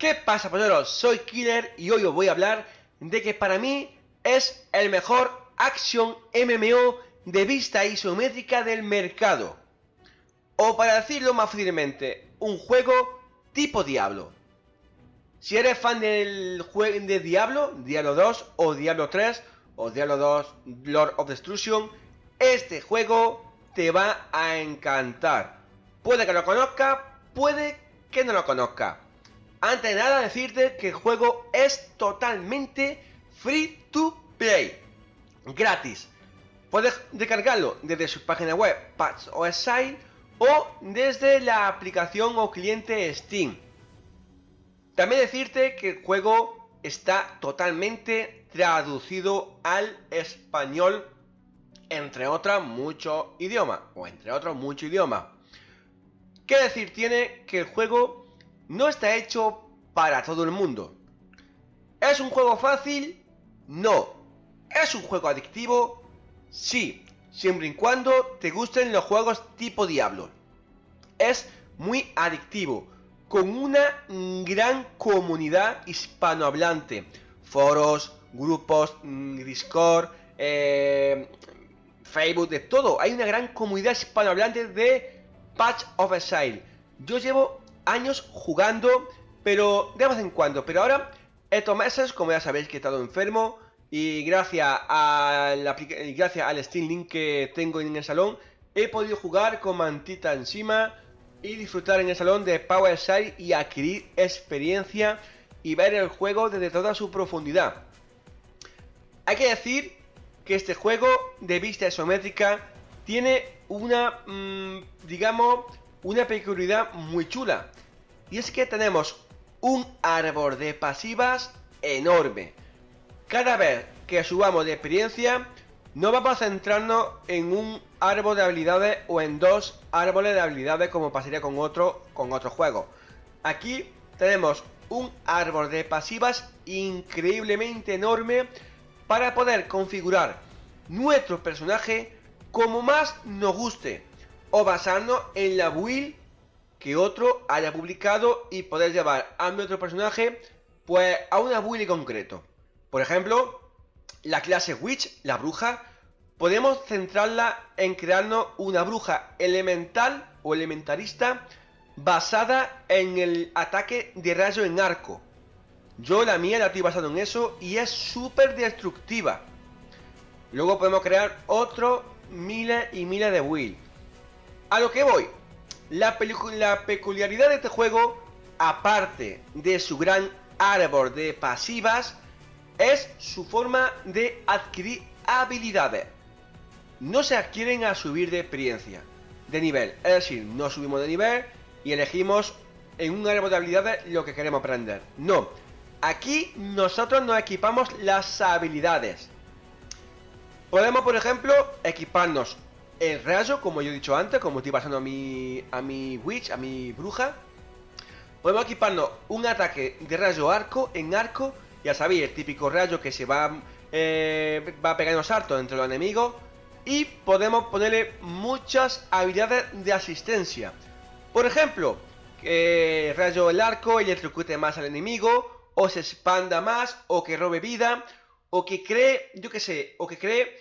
¿Qué pasa, polleros? Soy Killer y hoy os voy a hablar de que para mí es el mejor Action MMO de vista isométrica del mercado. O para decirlo más fácilmente, un juego tipo Diablo. Si eres fan del juego de Diablo, Diablo 2 o Diablo 3 o Diablo 2 Lord of Destruction, este juego te va a encantar. Puede que lo conozca, puede que no lo conozca. Antes de nada decirte que el juego es totalmente free to play. Gratis. Puedes descargarlo desde su página web Patch Site o desde la aplicación o cliente Steam. También decirte que el juego está totalmente traducido al español entre otros muchos idiomas o entre otros muchos idiomas. ¿Qué decir tiene que el juego no está hecho para todo el mundo. ¿Es un juego fácil? No. ¿Es un juego adictivo? Sí, siempre y cuando te gusten los juegos tipo Diablo. Es muy adictivo, con una gran comunidad hispanohablante. Foros, grupos, mm, Discord, eh, Facebook, de todo. Hay una gran comunidad hispanohablante de Patch of Exile. Yo llevo años jugando, pero de vez en cuando. Pero ahora, estos meses, como ya sabéis que he estado enfermo, y gracias, a la, gracias al Steam Link que tengo en el salón, he podido jugar con mantita encima y disfrutar en el salón de Power Side y adquirir experiencia y ver el juego desde toda su profundidad. Hay que decir que este juego de vista isométrica tiene una, mm, digamos, una peculiaridad muy chula. Y es que tenemos un árbol de pasivas enorme. Cada vez que subamos de experiencia, no vamos a centrarnos en un árbol de habilidades o en dos árboles de habilidades como pasaría con otro, con otro juego. Aquí tenemos un árbol de pasivas increíblemente enorme para poder configurar nuestro personaje como más nos guste o basarnos en la build que otro haya publicado y poder llevar a nuestro personaje pues a una build concreto. Por ejemplo, la clase Witch, la bruja, podemos centrarla en crearnos una bruja elemental o elementarista basada en el ataque de rayo en arco. Yo la mía la estoy basado en eso y es súper destructiva. Luego podemos crear otros miles y miles de builds. A lo que voy. La, peculiaridad de este juego, aparte de su gran árbol de pasivas, es su forma de adquirir habilidades. No se adquieren a subir de experiencia, de nivel. Es decir, no subimos de nivel y elegimos en un árbol de habilidades lo que queremos aprender. No. Aquí nosotros nos equipamos las habilidades. Podemos, por ejemplo, equiparnos el rayo, como yo he dicho antes, como estoy pasando a mi, a mi witch, a mi bruja, podemos equiparnos un ataque de rayo arco en arco, ya sabéis, el típico rayo que se va, eh, va pegando saltos entre los enemigos, y podemos ponerle muchas habilidades de asistencia. Por ejemplo, que rayo el arco electrocute más al enemigo, o se expanda más, o que robe vida, o que cree, yo qué sé, o que cree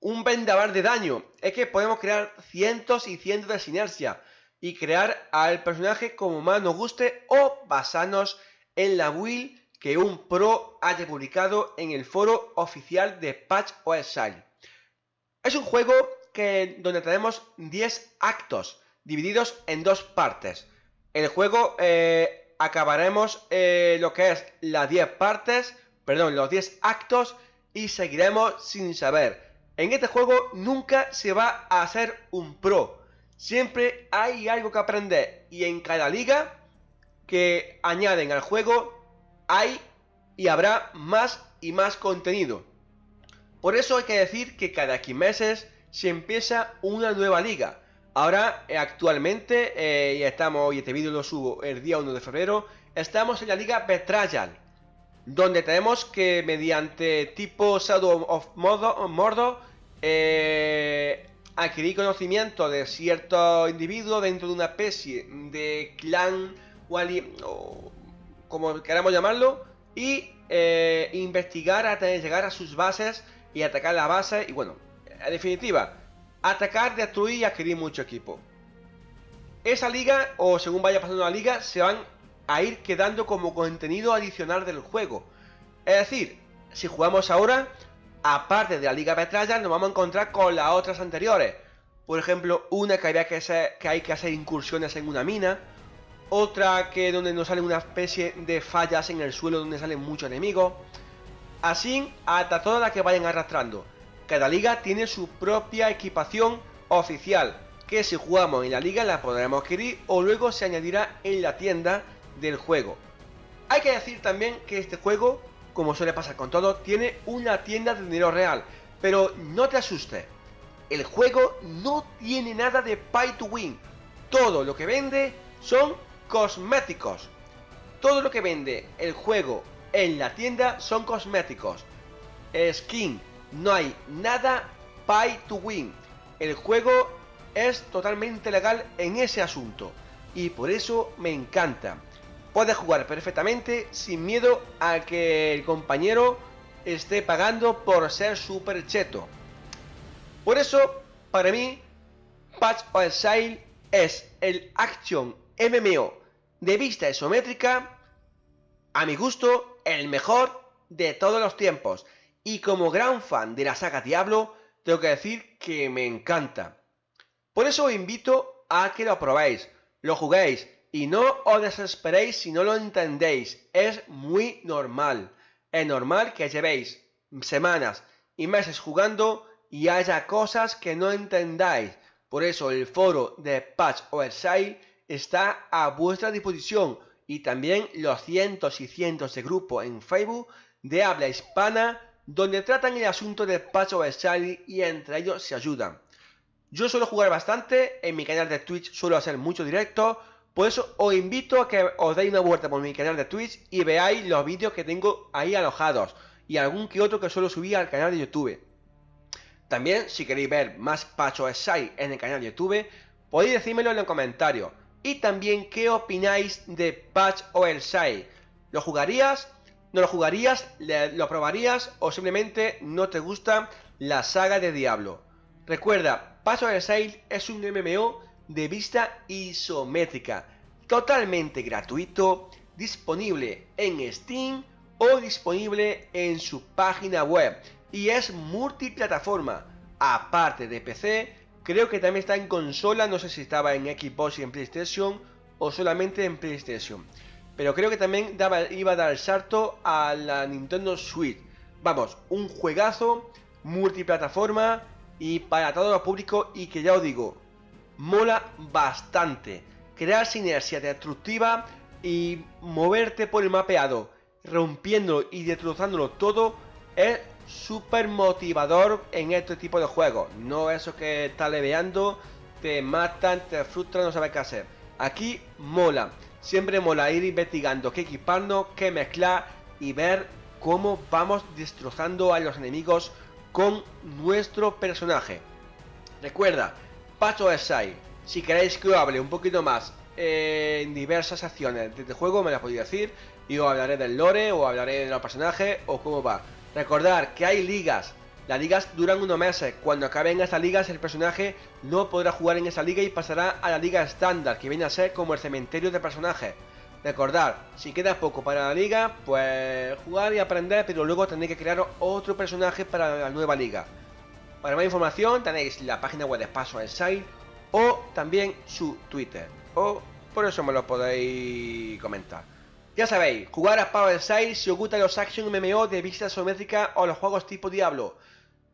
un vendaval de daño. Es que podemos crear cientos y cientos de sinergia y crear al personaje como más nos guste o basarnos en la build que un pro haya publicado en el foro oficial de Patch Side. Es un juego que, donde tenemos 10 actos divididos en dos partes. El juego eh, acabaremos eh, lo que es las 10 partes, perdón, los 10 actos y seguiremos sin saber en este juego nunca se va a hacer un pro. Siempre hay algo que aprender. Y en cada liga que añaden al juego hay y habrá más y más contenido. Por eso hay que decir que cada 15 meses se empieza una nueva liga. Ahora, eh, actualmente, eh, y estamos, y este vídeo lo subo el día 1 de febrero, estamos en la liga Betrayal, donde tenemos que mediante tipo Shadow of Mordor eh, adquirir conocimiento de cierto individuo dentro de una especie de clan o, como queramos llamarlo, y eh, investigar hasta llegar a sus bases y atacar la base. Y bueno, en definitiva, atacar, destruir y adquirir mucho equipo. Esa liga, o según vaya pasando la liga, se van a ir quedando como contenido adicional del juego. Es decir, si jugamos ahora, aparte de la liga Petralla, nos vamos a encontrar con las otras anteriores. Por ejemplo, una que, había que, hay que hacer incursiones en una mina. Otra que donde nos sale una especie de fallas en el suelo donde salen muchos enemigos. Así hasta todas las que vayan arrastrando. Cada liga tiene su propia equipación oficial, que si jugamos en la liga la podremos adquirir o luego se añadirá en la tienda del juego. Hay que decir también que este juego, como suele pasar con todo, tiene una tienda de dinero real, pero no te asustes. El juego no tiene nada de pay to win. Todo lo que vende son cosméticos. Todo lo que vende el juego en la tienda son cosméticos. Skin, no hay nada pay to win. El juego es totalmente legal en ese asunto. Y por eso me encanta. Puedes jugar perfectamente sin miedo a que el compañero esté pagando por ser super cheto. Por eso, para mí, Patch of Sale es el Action MMO de vista isométrica, a mi gusto, el mejor de todos los tiempos. Y como gran fan de la saga Diablo, tengo que decir que me encanta. Por eso os invito a que lo probéis, lo juguéis y no os desesperéis si no lo entendéis. Es muy normal. Es normal que llevéis semanas y meses jugando y haya cosas que no entendáis. Por eso el foro de Patch Sale está a vuestra disposición y también los cientos y cientos de grupos en Facebook de habla hispana donde tratan el asunto del Patch Sale y entre ellos se ayudan. Yo suelo jugar bastante, en mi canal de Twitch suelo hacer mucho directo, por eso os invito a que os deis una vuelta por mi canal de Twitch y veáis los vídeos que tengo ahí alojados y algún que otro que suelo subir al canal de YouTube. También, si queréis ver más Patch Side en el canal de YouTube, podéis decírmelo en los comentarios. Y también qué opináis de Patch Side. ¿Lo jugarías? ¿No lo jugarías? ¿Lo probarías? ¿O simplemente no te gusta la saga de Diablo? Recuerda, Patch Side es un MMO de vista isométrica, totalmente gratuito, disponible en Steam o disponible en su página web. Y es multiplataforma, aparte de PC, creo que también está en consola, no sé si estaba en Xbox y en PlayStation o solamente en PlayStation, pero creo que también iba a dar el salto a la Nintendo Switch. Vamos, un juegazo multiplataforma y para todos los públicos y que ya os digo, mola bastante. Crear sinergia destructiva y moverte por el mapeado, rompiéndolo y destrozándolo todo, es súper motivador en este tipo de juegos. No eso que está leveando, te matan, te frustran, no sabes qué hacer. Aquí mola. Siempre mola ir investigando qué equiparnos, qué mezclar y ver cómo vamos destrozando a los enemigos con nuestro personaje. Recuerda, Pacho Side. Si queréis que os hable un poquito más en diversas acciones de este juego, me las podéis decir. Y os hablaré del lore, o hablaré de los personajes, o cómo va. Recordar que hay ligas. Las ligas duran unos meses. Cuando acaben estas ligas, el personaje no podrá jugar en esa liga y pasará a la liga estándar, que viene a ser como el cementerio de personajes. Recordar, si queda poco para la liga, pues jugar y aprender, pero luego tendréis que crear otro personaje para la nueva liga. Para más información tenéis la página web de al Site o también su Twitter. O por eso me lo podéis comentar. Ya sabéis, jugar a Power Side si os gustan los Action MMO de vista isométrica o los juegos tipo Diablo.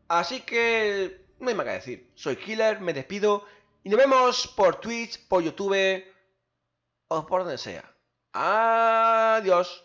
Así que no hay más que decir. Soy Killer, me despido y nos vemos por Twitch, por YouTube o por donde sea. Adiós.